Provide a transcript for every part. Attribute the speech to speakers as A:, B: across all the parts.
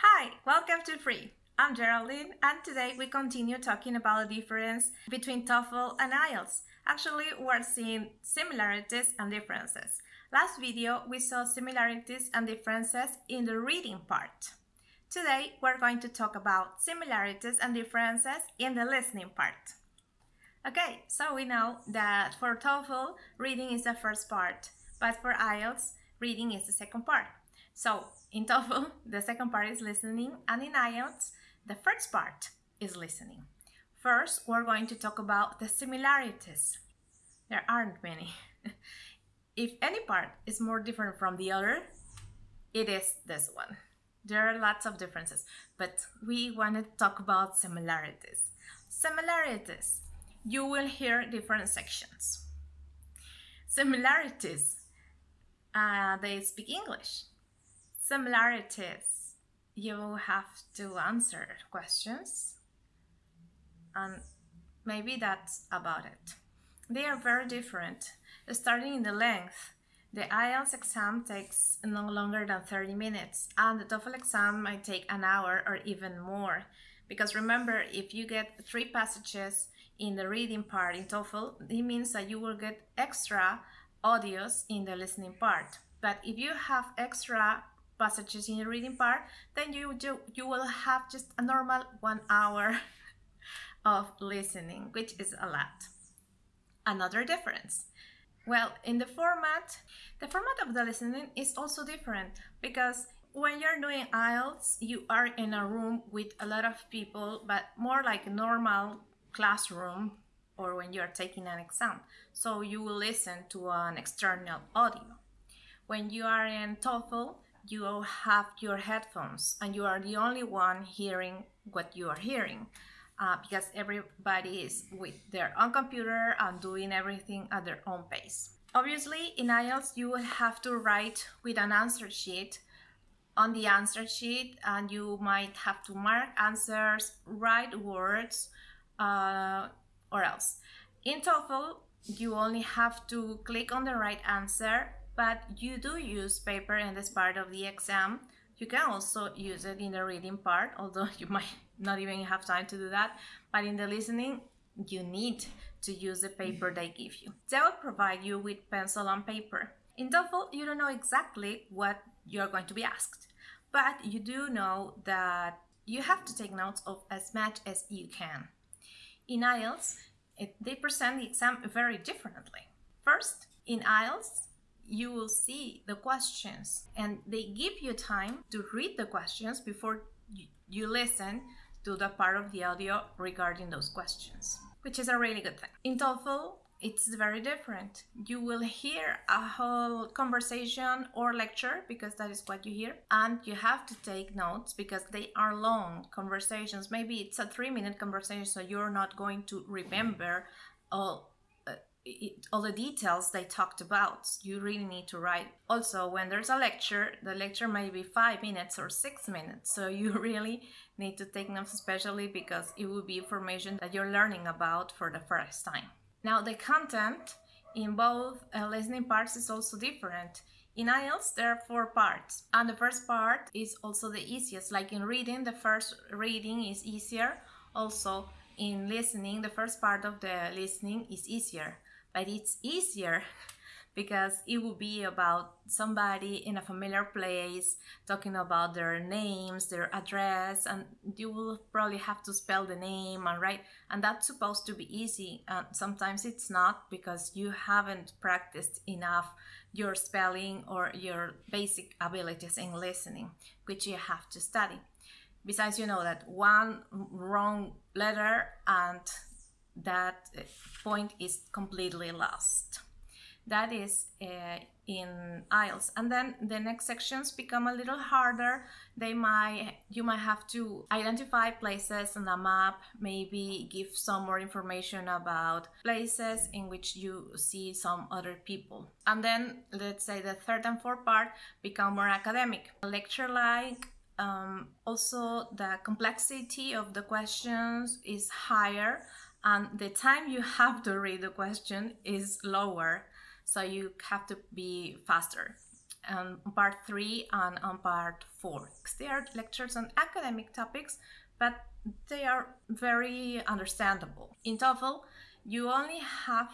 A: Hi, welcome to Free. I'm Geraldine and today we continue talking about the difference between TOEFL and IELTS. Actually, we're seeing similarities and differences. Last video we saw similarities and differences in the reading part. Today we're going to talk about similarities and differences in the listening part. Okay, so we know that for TOEFL, reading is the first part, but for IELTS, reading is the second part. So in TOEFL, the second part is listening, and in IELTS, the first part is listening. First, we're going to talk about the similarities. There aren't many. if any part is more different from the other, it is this one. There are lots of differences, but we want to talk about similarities. Similarities. You will hear different sections. Similarities. Uh, they speak English similarities. You have to answer questions and maybe that's about it. They are very different. Starting in the length the IELTS exam takes no longer than 30 minutes and the TOEFL exam might take an hour or even more. Because remember if you get three passages in the reading part in TOEFL it means that you will get extra audios in the listening part. But if you have extra passages in the reading part, then you, you, you will have just a normal one hour of listening, which is a lot. Another difference. Well, in the format, the format of the listening is also different because when you're doing IELTS, you are in a room with a lot of people, but more like a normal classroom or when you're taking an exam. So you will listen to an external audio. When you are in TOEFL, you have your headphones and you are the only one hearing what you are hearing uh, because everybody is with their own computer and doing everything at their own pace. Obviously, in IELTS, you will have to write with an answer sheet on the answer sheet and you might have to mark answers, write words, uh, or else. In TOEFL, you only have to click on the right answer but you do use paper in this part of the exam. You can also use it in the reading part, although you might not even have time to do that. But in the listening, you need to use the paper they give you. They will provide you with pencil and paper. In TOEFL, you don't know exactly what you're going to be asked, but you do know that you have to take notes of as much as you can. In IELTS, it, they present the exam very differently. First, in IELTS, you will see the questions and they give you time to read the questions before you listen to the part of the audio regarding those questions, which is a really good thing. In TOEFL, it's very different. You will hear a whole conversation or lecture because that is what you hear, and you have to take notes because they are long conversations. Maybe it's a three minute conversation, so you're not going to remember all it, all the details they talked about you really need to write also when there's a lecture the lecture may be five minutes or six minutes so you really need to take notes especially because it will be information that you're learning about for the first time now the content in both uh, listening parts is also different in IELTS, there are four parts, and the first part is also the easiest. Like in reading, the first reading is easier. Also, in listening, the first part of the listening is easier but it's easier because it will be about somebody in a familiar place talking about their names, their address, and you will probably have to spell the name and write, and that's supposed to be easy. And sometimes it's not because you haven't practiced enough your spelling or your basic abilities in listening, which you have to study. Besides, you know that one wrong letter and that point is completely lost. That is uh, in IELTS. And then the next sections become a little harder. They might, you might have to identify places on a map, maybe give some more information about places in which you see some other people. And then let's say the third and fourth part become more academic. Lecture like um, also the complexity of the questions is higher and the time you have to read the question is lower so you have to be faster on part 3 and on part 4. They are lectures on academic topics, but they are very understandable. In TOEFL, you only have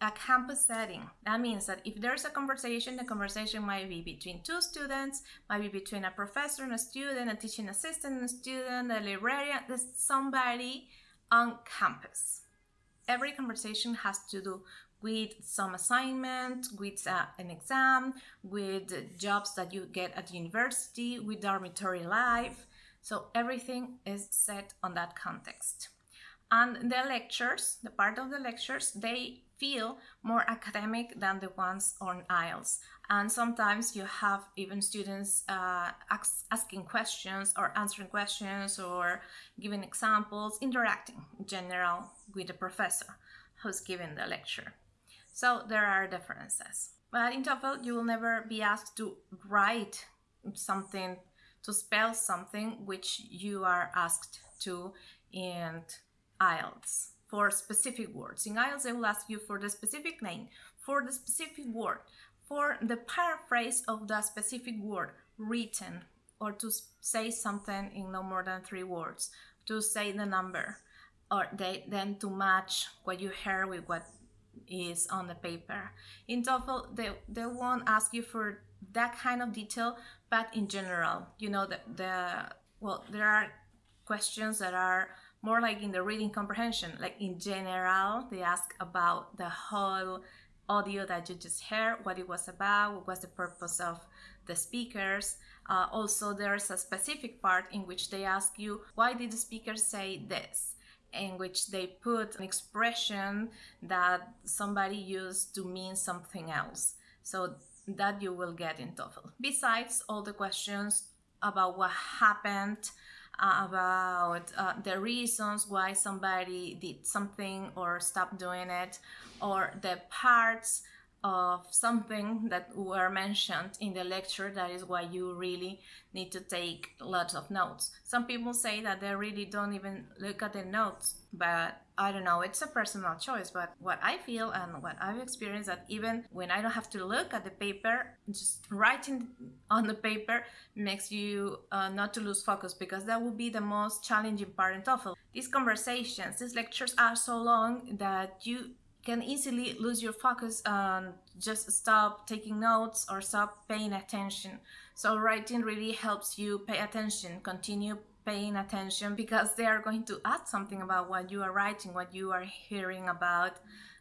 A: a campus setting. That means that if there's a conversation, the conversation might be between two students, might be between a professor and a student, a teaching assistant and a student, a librarian, somebody on campus. Every conversation has to do with some assignment, with uh, an exam, with jobs that you get at university, with dormitory life. So everything is set on that context. And the lectures, the part of the lectures, they feel more academic than the ones on IELTS. And sometimes you have even students uh, ask, asking questions or answering questions or giving examples, interacting in general with the professor who's giving the lecture. So there are differences. But in TOEFL, you will never be asked to write something, to spell something which you are asked to in IELTS for specific words. In IELTS, they will ask you for the specific name, for the specific word, for the paraphrase of the specific word written, or to say something in no more than three words, to say the number, or they, then to match what you heard with what is on the paper. In TOEFL, they, they won't ask you for that kind of detail, but in general, you know, the, the well, there are questions that are more like in the reading comprehension. Like in general, they ask about the whole audio that you just heard, what it was about, what was the purpose of the speakers. Uh, also, there's a specific part in which they ask you, why did the speaker say this? In which they put an expression that somebody used to mean something else. So that you will get in TOEFL. Besides all the questions about what happened, about uh, the reasons why somebody did something or stopped doing it, or the parts of something that were mentioned in the lecture. That is why you really need to take lots of notes. Some people say that they really don't even look at the notes but i don't know. It's a personal choice but what i feel and what i've experienced that even when i don't have to look at the paper just writing on the paper makes you uh, not to lose focus because that would be the most challenging part in TOEFL. These conversations, these lectures are so long that you can easily lose your focus and just stop taking notes or stop paying attention. So writing really helps you pay attention, continue paying attention because they are going to ask something about what you are writing, what you are hearing about.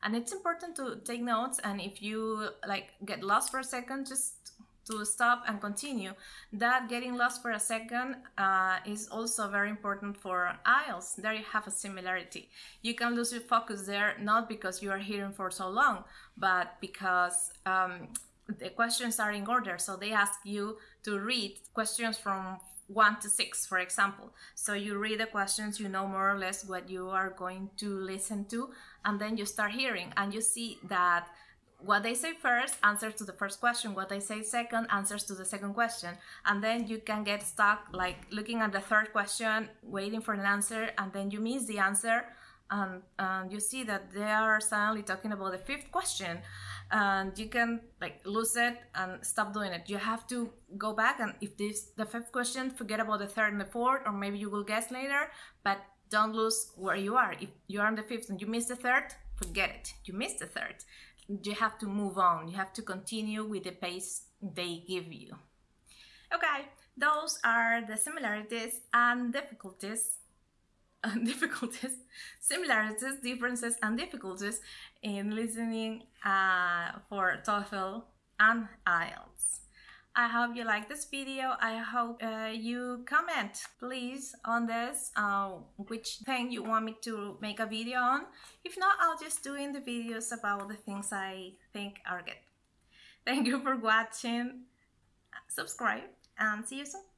A: And it's important to take notes and if you like get lost for a second, just to stop and continue. That getting lost for a second uh, is also very important for IELTS. There you have a similarity. You can lose your focus there not because you are hearing for so long, but because um, the questions are in order. So they ask you to read questions from one to six, for example. So you read the questions, you know more or less what you are going to listen to, and then you start hearing, and you see that what they say first answers to the first question what they say second answers to the second question and then you can get stuck like looking at the third question waiting for an answer and then you miss the answer and, and you see that they are suddenly talking about the fifth question and you can like lose it and stop doing it. You have to go back and if this the fifth question forget about the third and the fourth or maybe you will guess later but don't lose where you are. If you are on the fifth and you miss the third forget it. You missed the third you have to move on. You have to continue with the pace they give you. Okay, those are the similarities and difficulties, and difficulties, similarities, differences, and difficulties in listening uh, for TOEFL and IELTS. I hope you like this video. I hope uh, you comment please on this, uh, which thing you want me to make a video on. If not, I'll just do in the videos about the things I think are good. Thank you for watching. Subscribe and see you soon.